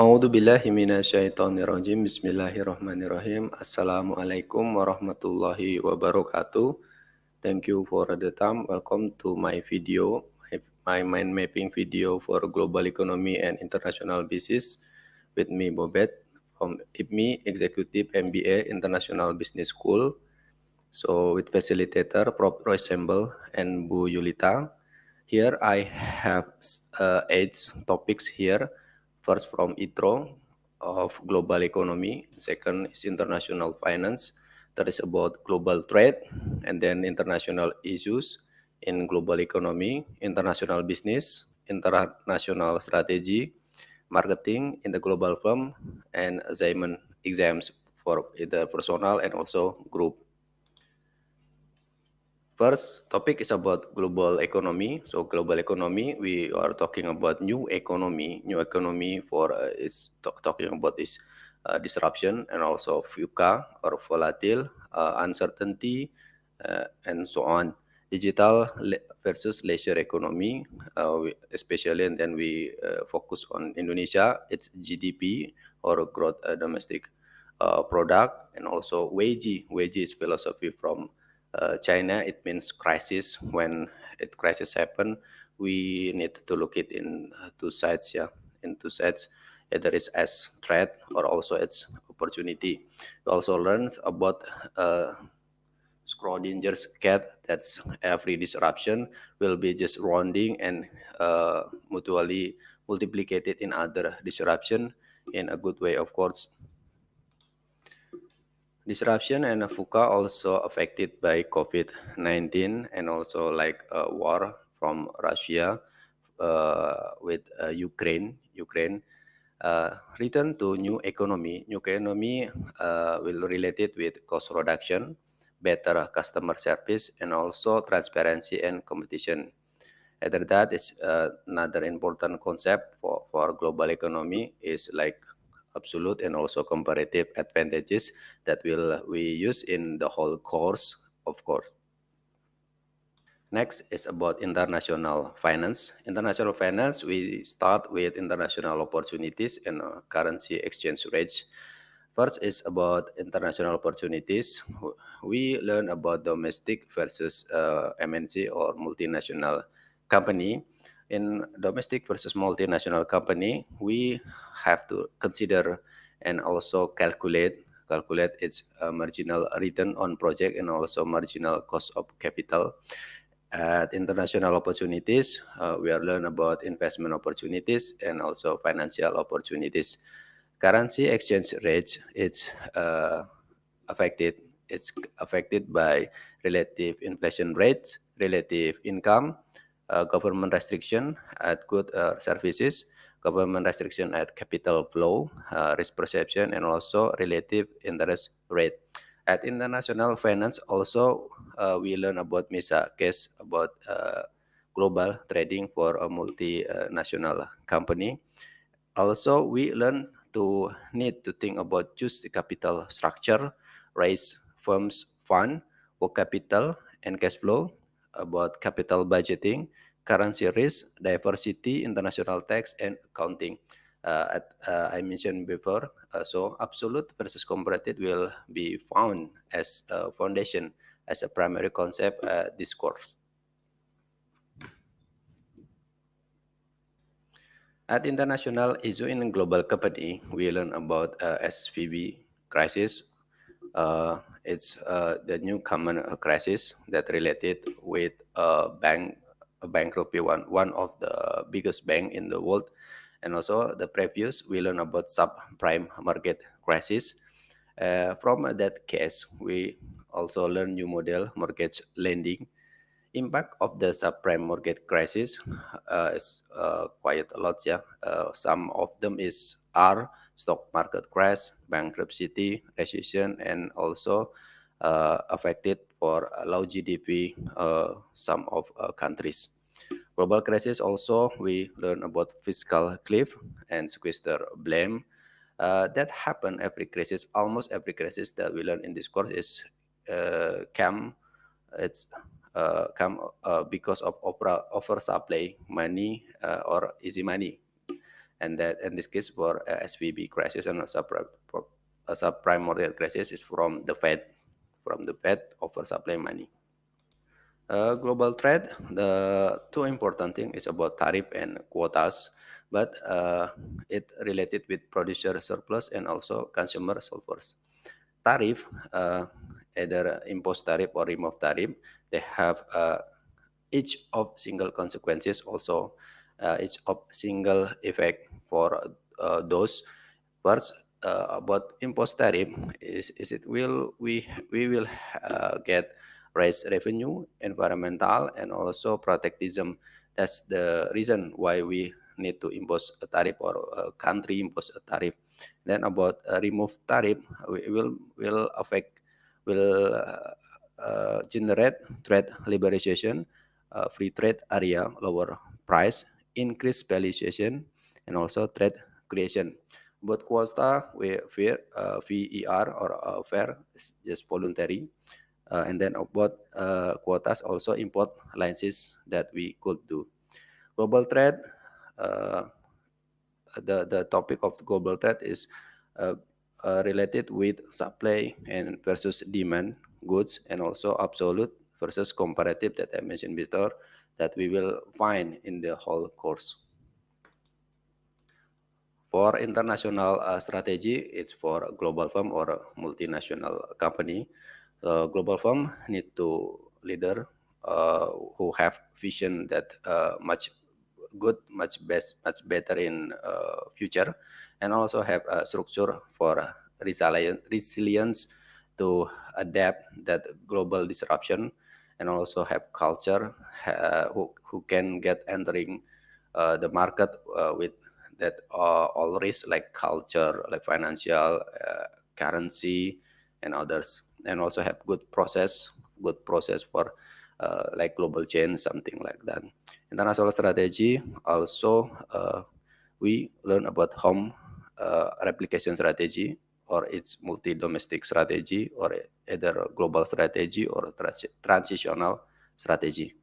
A'udzu billahi minasyaitonir. Bismillahirrahmanirrahim. Assalamualaikum warahmatullahi wabarakatuh. Thank you for the time. Welcome to my video, my mind mapping video for global economy and international business with me Bobet from IPMI Executive MBA International Business School. So with facilitator Prof. Roy Sembel and Bu Yulita. Here I have uh, eight topics here First from ITRO of global economy. Second is international finance. That is about global trade and then international issues in global economy, international business, international strategy, marketing in the global firm, and assignment exams for either personal and also group. First topic is about global economy. So global economy, we are talking about new economy. New economy for uh, is talking about this uh, disruption and also VUCA or volatile, uh, uncertainty, uh, and so on. Digital versus leisure economy, uh, especially, and then we uh, focus on Indonesia. It's GDP or gross domestic product, and also WAGE. WAGE is philosophy from uh, China, it means crisis. When it crisis happen, we need to look it in uh, two sides. Yeah, in two sides, either it's as threat or also it's opportunity. We also learn about uh, Schrodinger's cat. That's every disruption will be just rounding and uh, mutually multiplicated in other disruption in a good way, of course. Disruption and VUCA also affected by COVID-19 and also like uh, war from Russia uh, with uh, Ukraine. Ukraine uh, return to new economy. New economy uh, will related with cost reduction, better customer service, and also transparency and competition. After that is uh, another important concept for, for global economy is like absolute and also comparative advantages that will we use in the whole course, of course. Next is about international finance. International finance, we start with international opportunities and uh, currency exchange rates. First is about international opportunities. We learn about domestic versus uh, MNC or multinational company in domestic versus multinational company, we have to consider and also calculate calculate its uh, marginal return on project and also marginal cost of capital. At international opportunities, uh, we are learn about investment opportunities and also financial opportunities. Currency exchange rates it's uh, affected. It's affected by relative inflation rates, relative income, uh, government restriction at good uh, services, government restriction at capital flow, uh, risk perception, and also relative interest rate. At international finance, also uh, we learn about MISA case about uh, global trading for a multinational company. Also, we learn to need to think about choose the capital structure, raise firms fund, work capital, and cash flow, about capital budgeting, currency risk, diversity, international tax, and accounting. Uh, at, uh, I mentioned before, uh, so absolute versus comparative will be found as a foundation, as a primary concept this course. At international issue in global company, we learn about uh, SVB crisis. Uh, it's uh, the new common crisis that related with bank bankruptcy one one of the biggest bank in the world. And also the previous we learn about subprime market crisis. Uh, from that case we also learn new model mortgage lending. Impact of the subprime market crisis uh, is uh, quite a lot yeah. Uh, some of them is are stock market crash bankruptcy recession and also uh, affected for low GDP uh, some of uh, countries. Global crisis also we learn about fiscal cliff and sequester blame. Uh, that happen every crisis, almost every crisis that we learn in this course is uh, come, it's uh, come uh, because of opera, oversupply money uh, or easy money. and that in this case for uh, SVB crisis and a subprime, subprime mortgage crisis is from the Fed, from the Fed over supply money. Uh, global trade, the two important thing is about tariff and quotas, but uh, it related with producer surplus and also consumer surplus. Tariff, uh, either impose tariff or remove tariff, they have uh, each of single consequences also uh, each of single effect for uh, those first uh, about impose tariff is, is it will we we will uh, get raise revenue environmental and also protectism that's the reason why we need to impose a tariff or a country impose a tariff then about uh, remove tariff we will will affect will uh, generate trade liberalization uh, free trade area, lower price, increase valuation, and also trade creation. But quota we fair, uh, VER or uh, fair is just voluntary. Uh, and then about uh, quotas also import licenses that we could do. Global trade, uh, the, the topic of global trade is uh, uh, related with supply and versus demand goods and also absolute versus comparative that I mentioned before that we will find in the whole course. For international uh, strategy, it's for global firm or multinational company. The global firm need to leader uh, who have vision that uh, much good, much best, much better in uh, future, and also have a structure for resilience, resilience to adapt that global disruption and also have culture uh, who, who can get entering uh, the market uh, with that all risks like culture, like financial, uh, currency, and others, and also have good process, good process for uh, like global chain, something like that. International strategy also uh, we learn about home replication strategy or its multi-domestic strategy or either global strategy or transnational strategy.